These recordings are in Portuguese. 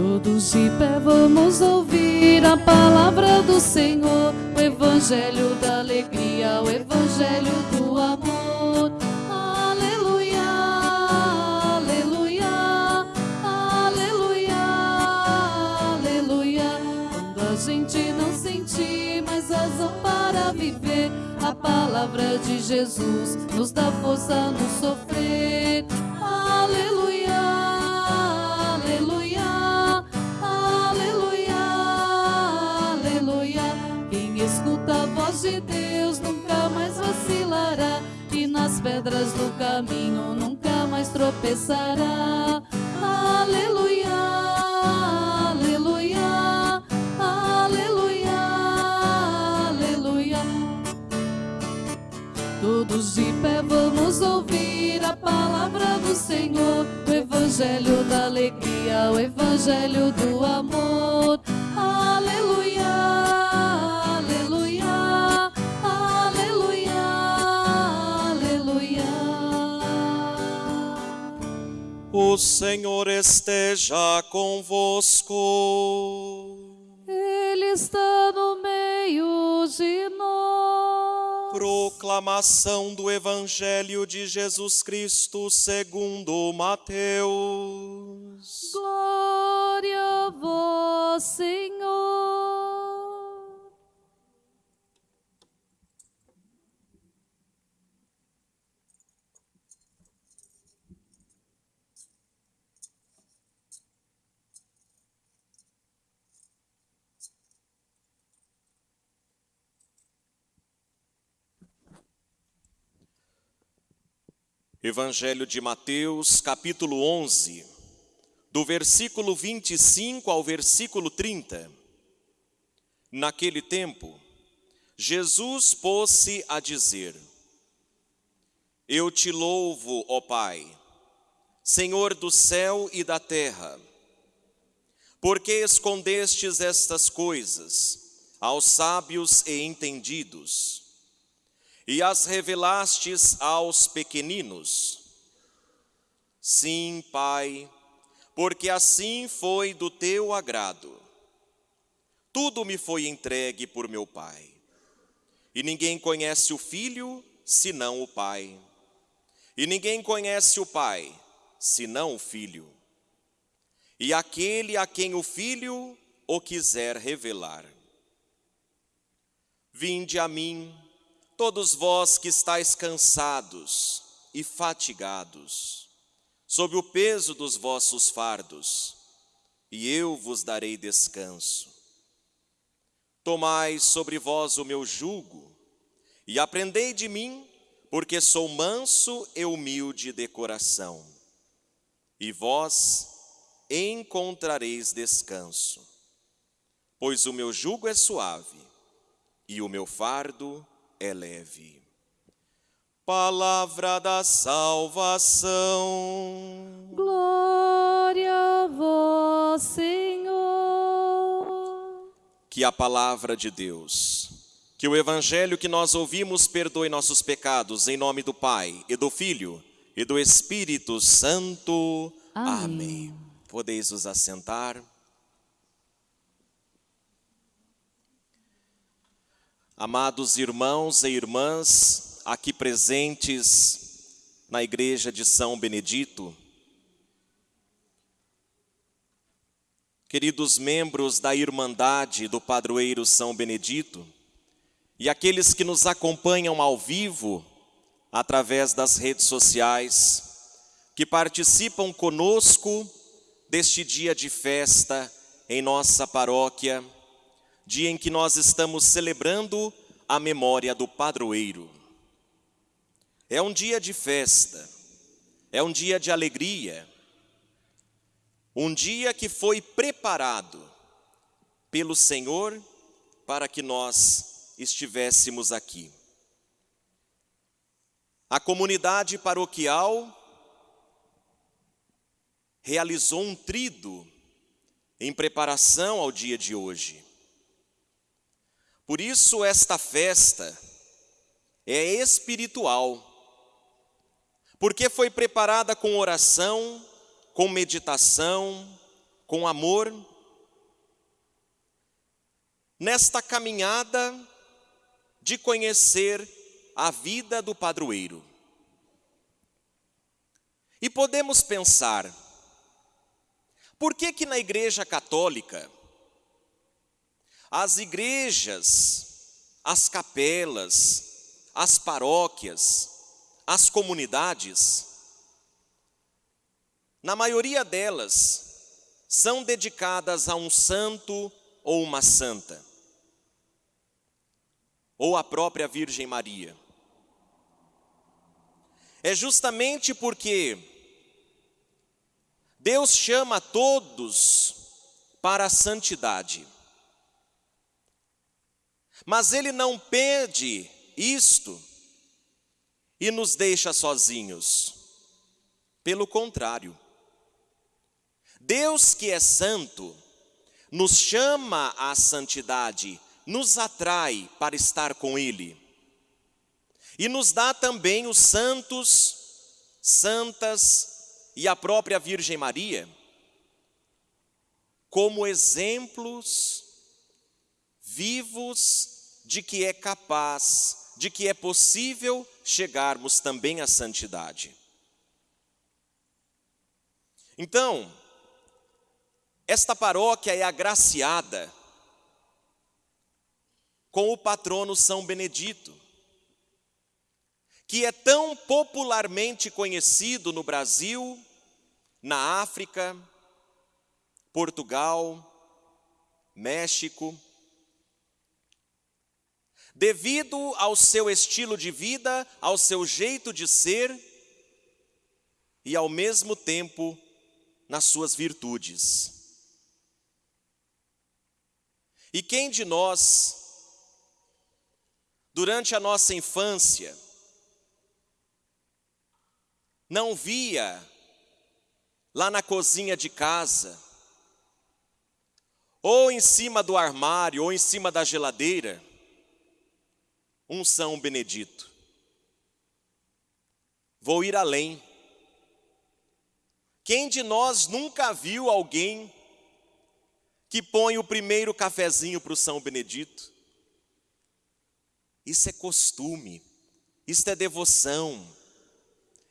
Todos de pé vamos ouvir a palavra do Senhor, o evangelho da alegria, o evangelho do amor. Aleluia, aleluia, aleluia, aleluia. Quando a gente não sentir mais razão para viver, a palavra de Jesus nos dá força no sofrer. Escuta a voz de Deus nunca mais vacilará e nas pedras do caminho nunca mais tropeçará. Aleluia, aleluia, aleluia, aleluia. Todos de pé vamos ouvir a palavra do Senhor, o evangelho da alegria, o evangelho do amor. O Senhor esteja convosco. Ele está no meio de nós. Proclamação do Evangelho de Jesus Cristo segundo Mateus. Glória a vós, Senhor. Evangelho de Mateus, capítulo 11, do versículo 25 ao versículo 30. Naquele tempo, Jesus pôs-se a dizer: Eu te louvo, ó Pai, Senhor do céu e da terra, porque escondestes estas coisas aos sábios e entendidos e as revelastes aos pequeninos. Sim, Pai, porque assim foi do teu agrado. Tudo me foi entregue por meu Pai. E ninguém conhece o Filho senão o Pai. E ninguém conhece o Pai senão o Filho. E aquele a quem o Filho o quiser revelar. Vinde a mim, todos vós que estáis cansados e fatigados, sob o peso dos vossos fardos, e eu vos darei descanso. Tomai sobre vós o meu jugo e aprendei de mim, porque sou manso e humilde de coração, e vós encontrareis descanso, pois o meu jugo é suave e o meu fardo é leve. Palavra da salvação. Glória a vós, Senhor. Que a palavra de Deus, que o evangelho que nós ouvimos perdoe nossos pecados, em nome do Pai e do Filho e do Espírito Santo. Amém. Podeis os assentar. Amados irmãos e irmãs aqui presentes na igreja de São Benedito, queridos membros da Irmandade do Padroeiro São Benedito e aqueles que nos acompanham ao vivo através das redes sociais, que participam conosco deste dia de festa em nossa paróquia dia em que nós estamos celebrando a memória do padroeiro. É um dia de festa, é um dia de alegria, um dia que foi preparado pelo Senhor para que nós estivéssemos aqui. A comunidade paroquial realizou um trido em preparação ao dia de hoje. Por isso, esta festa é espiritual, porque foi preparada com oração, com meditação, com amor, nesta caminhada de conhecer a vida do padroeiro. E podemos pensar, por que que na Igreja Católica as igrejas, as capelas, as paróquias, as comunidades, na maioria delas, são dedicadas a um santo ou uma santa, ou a própria Virgem Maria. É justamente porque Deus chama todos para a santidade. Mas Ele não pede isto e nos deixa sozinhos. Pelo contrário, Deus que é santo, nos chama à santidade, nos atrai para estar com Ele. E nos dá também os santos, santas e a própria Virgem Maria como exemplos vivos de que é capaz, de que é possível chegarmos também à santidade. Então, esta paróquia é agraciada com o patrono São Benedito, que é tão popularmente conhecido no Brasil, na África, Portugal, México, devido ao seu estilo de vida, ao seu jeito de ser e ao mesmo tempo nas suas virtudes. E quem de nós, durante a nossa infância, não via lá na cozinha de casa, ou em cima do armário, ou em cima da geladeira, um São Benedito. Vou ir além. Quem de nós nunca viu alguém que põe o primeiro cafezinho para o São Benedito? Isso é costume, isso é devoção,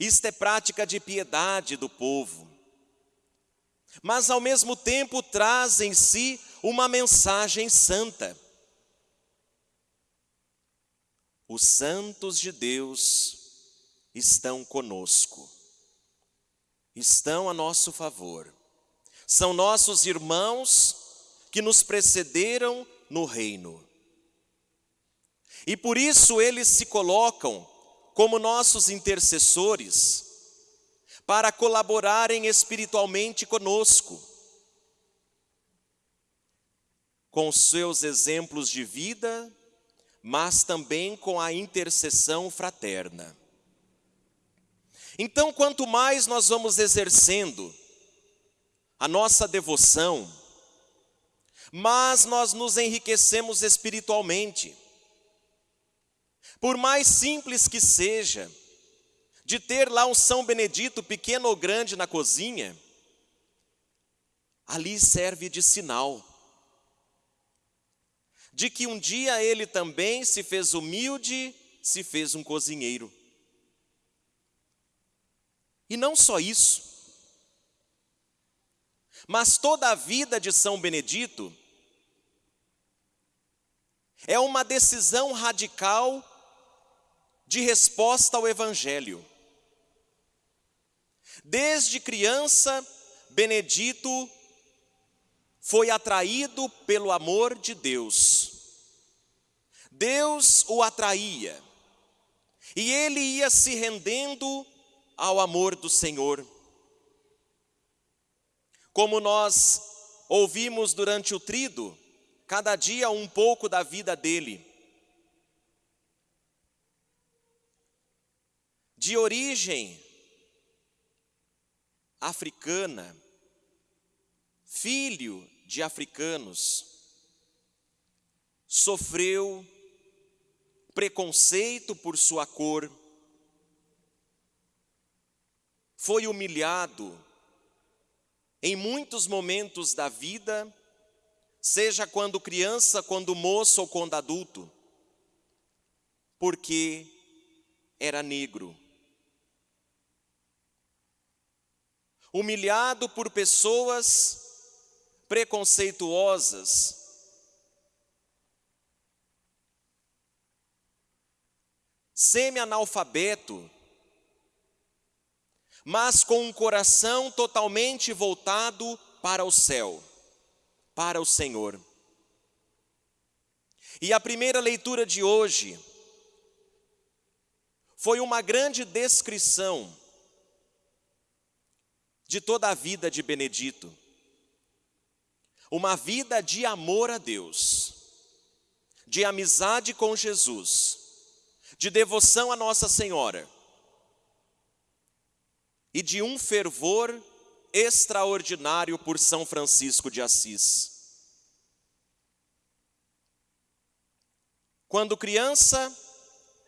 isso é prática de piedade do povo. Mas ao mesmo tempo traz em si uma mensagem santa. Os santos de Deus estão conosco, estão a nosso favor. São nossos irmãos que nos precederam no reino. E por isso eles se colocam como nossos intercessores, para colaborarem espiritualmente conosco, com seus exemplos de vida mas também com a intercessão fraterna. Então, quanto mais nós vamos exercendo a nossa devoção, mais nós nos enriquecemos espiritualmente. Por mais simples que seja, de ter lá um São Benedito, pequeno ou grande, na cozinha, ali serve de sinal de que um dia ele também se fez humilde, se fez um cozinheiro. E não só isso, mas toda a vida de São Benedito é uma decisão radical de resposta ao Evangelho. Desde criança, Benedito foi atraído pelo amor de Deus. Deus o atraía, e ele ia se rendendo ao amor do Senhor. Como nós ouvimos durante o trido, cada dia um pouco da vida dele. De origem africana, filho de africanos, sofreu preconceito por sua cor, foi humilhado em muitos momentos da vida, seja quando criança, quando moço ou quando adulto, porque era negro. Humilhado por pessoas preconceituosas, semi-analfabeto, mas com um coração totalmente voltado para o céu, para o Senhor. E a primeira leitura de hoje foi uma grande descrição de toda a vida de Benedito. Uma vida de amor a Deus, de amizade com Jesus, de devoção a Nossa Senhora e de um fervor extraordinário por São Francisco de Assis. Quando criança,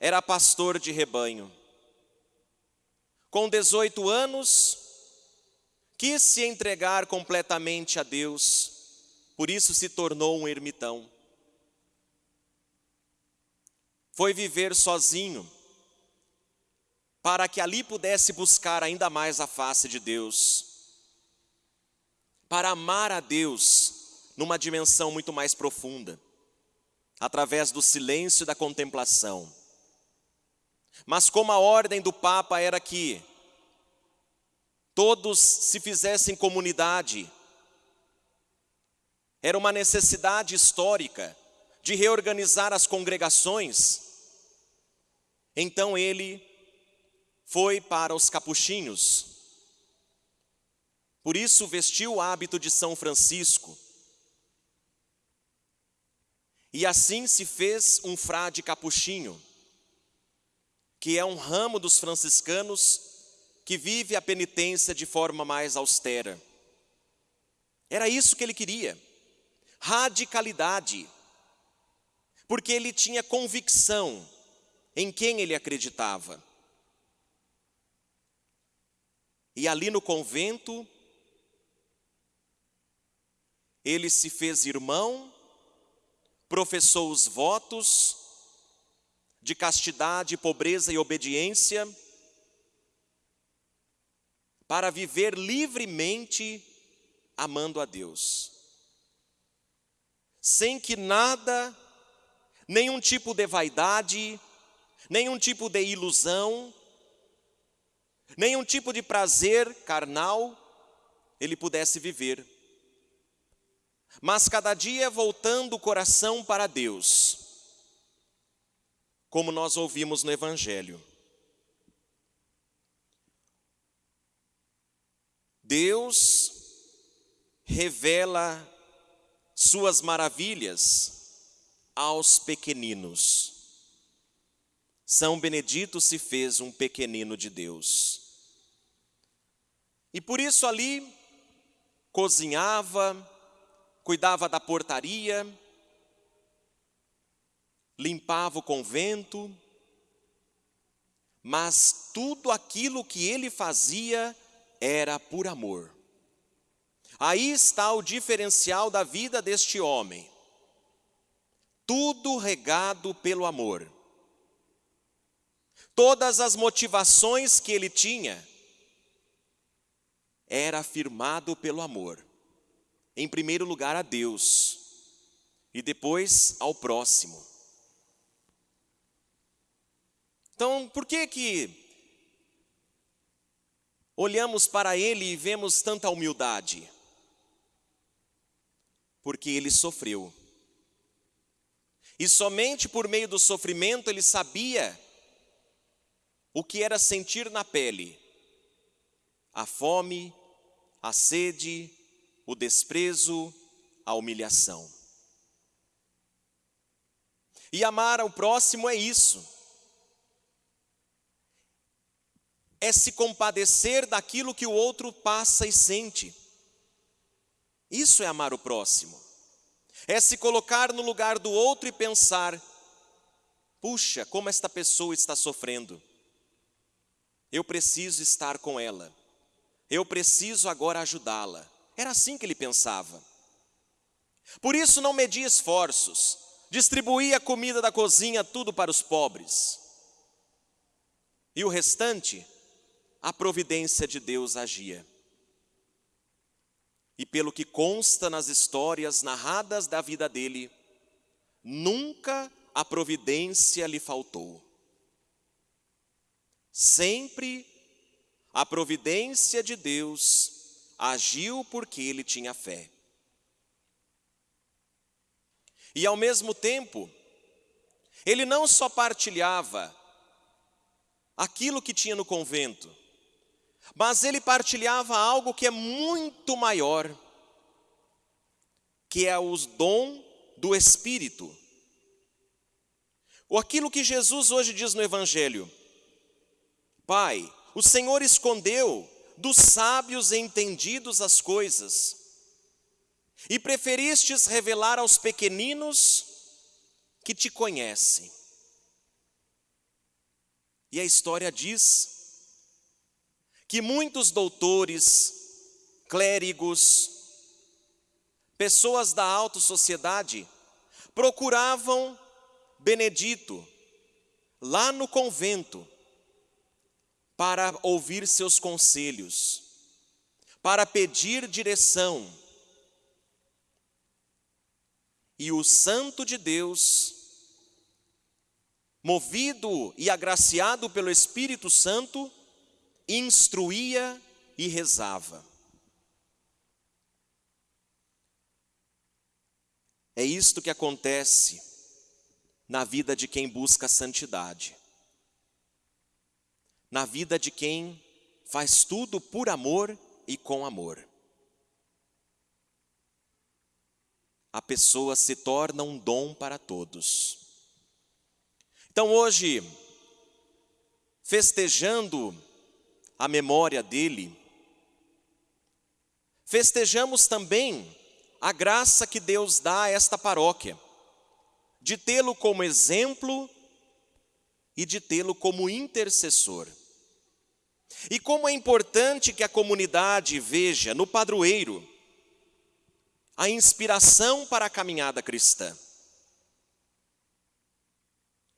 era pastor de rebanho. Com 18 anos, quis se entregar completamente a Deus, por isso se tornou um ermitão. Foi viver sozinho, para que ali pudesse buscar ainda mais a face de Deus, para amar a Deus numa dimensão muito mais profunda, através do silêncio e da contemplação. Mas como a ordem do Papa era que todos se fizessem comunidade, era uma necessidade histórica de reorganizar as congregações, então ele foi para os capuchinhos. Por isso vestiu o hábito de São Francisco. E assim se fez um frade capuchinho, que é um ramo dos franciscanos que vive a penitência de forma mais austera. Era isso que ele queria, radicalidade, porque ele tinha convicção em quem ele acreditava. E ali no convento, ele se fez irmão, professou os votos de castidade, pobreza e obediência, para viver livremente amando a Deus, sem que nada, nenhum tipo de vaidade, nenhum tipo de ilusão, nenhum tipo de prazer carnal ele pudesse viver. Mas cada dia voltando o coração para Deus, como nós ouvimos no Evangelho. Deus revela suas maravilhas aos pequeninos. São Benedito se fez um pequenino de Deus. E por isso ali cozinhava, cuidava da portaria, limpava o convento, mas tudo aquilo que ele fazia era por amor. Aí está o diferencial da vida deste homem. Tudo regado pelo amor. Todas as motivações que ele tinha era afirmado pelo amor. Em primeiro lugar a Deus e depois ao próximo. Então, por que que olhamos para ele e vemos tanta humildade? Porque ele sofreu. E somente por meio do sofrimento ele sabia o que era sentir na pele a fome, a sede, o desprezo, a humilhação. E amar ao próximo é isso. É se compadecer daquilo que o outro passa e sente. Isso é amar o próximo. É se colocar no lugar do outro e pensar: puxa, como esta pessoa está sofrendo. Eu preciso estar com ela. Eu preciso agora ajudá-la. Era assim que ele pensava. Por isso não media esforços, distribuía a comida da cozinha tudo para os pobres. E o restante, a providência de Deus agia. E pelo que consta nas histórias narradas da vida dele, nunca a providência lhe faltou. Sempre a providência de Deus agiu porque ele tinha fé. E ao mesmo tempo, ele não só partilhava aquilo que tinha no convento, mas ele partilhava algo que é muito maior, que é os dom do Espírito. Ou aquilo que Jesus hoje diz no Evangelho: Pai, o Senhor escondeu dos sábios e entendidos as coisas, e preferistes revelar aos pequeninos que te conhecem. E a história diz que muitos doutores, clérigos, pessoas da alta sociedade procuravam Benedito lá no convento para ouvir seus conselhos, para pedir direção. E o Santo de Deus, movido e agraciado pelo Espírito Santo, instruía e rezava. É isto que acontece na vida de quem busca santidade na vida de quem faz tudo por amor e com amor. A pessoa se torna um dom para todos. Então hoje, festejando a memória dele, festejamos também a graça que Deus dá a esta paróquia, de tê-lo como exemplo e de tê-lo como intercessor. E como é importante que a comunidade veja no padroeiro a inspiração para a caminhada cristã.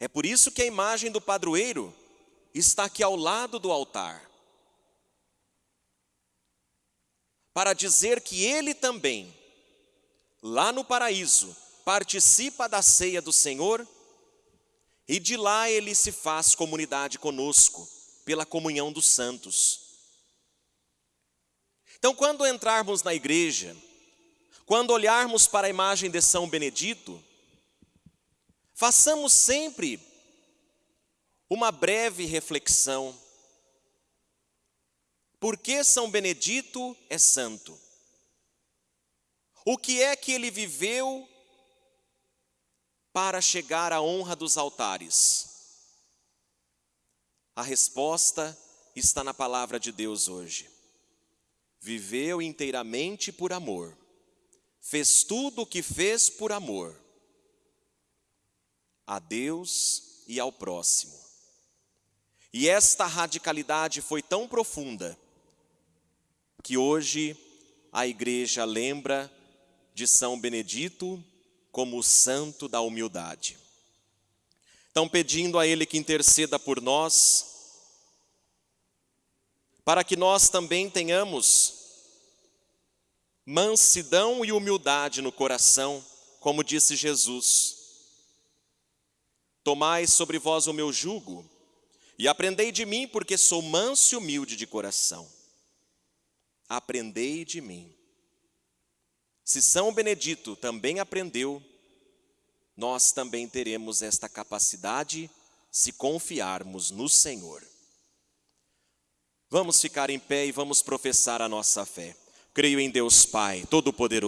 É por isso que a imagem do padroeiro está aqui ao lado do altar. Para dizer que ele também, lá no paraíso, participa da ceia do Senhor e de lá ele se faz comunidade conosco pela comunhão dos santos. Então, quando entrarmos na igreja, quando olharmos para a imagem de São Benedito, façamos sempre uma breve reflexão. Por que São Benedito é santo? O que é que ele viveu para chegar à honra dos altares? A resposta está na palavra de Deus hoje. Viveu inteiramente por amor, fez tudo o que fez por amor, a Deus e ao próximo. E esta radicalidade foi tão profunda que hoje a igreja lembra de São Benedito como o santo da humildade. Estão pedindo a Ele que interceda por nós, para que nós também tenhamos mansidão e humildade no coração, como disse Jesus. Tomai sobre vós o meu jugo e aprendei de mim, porque sou manso e humilde de coração. Aprendei de mim. Se São Benedito também aprendeu, nós também teremos esta capacidade se confiarmos no Senhor. Vamos ficar em pé e vamos professar a nossa fé. Creio em Deus Pai, Todo-Poderoso.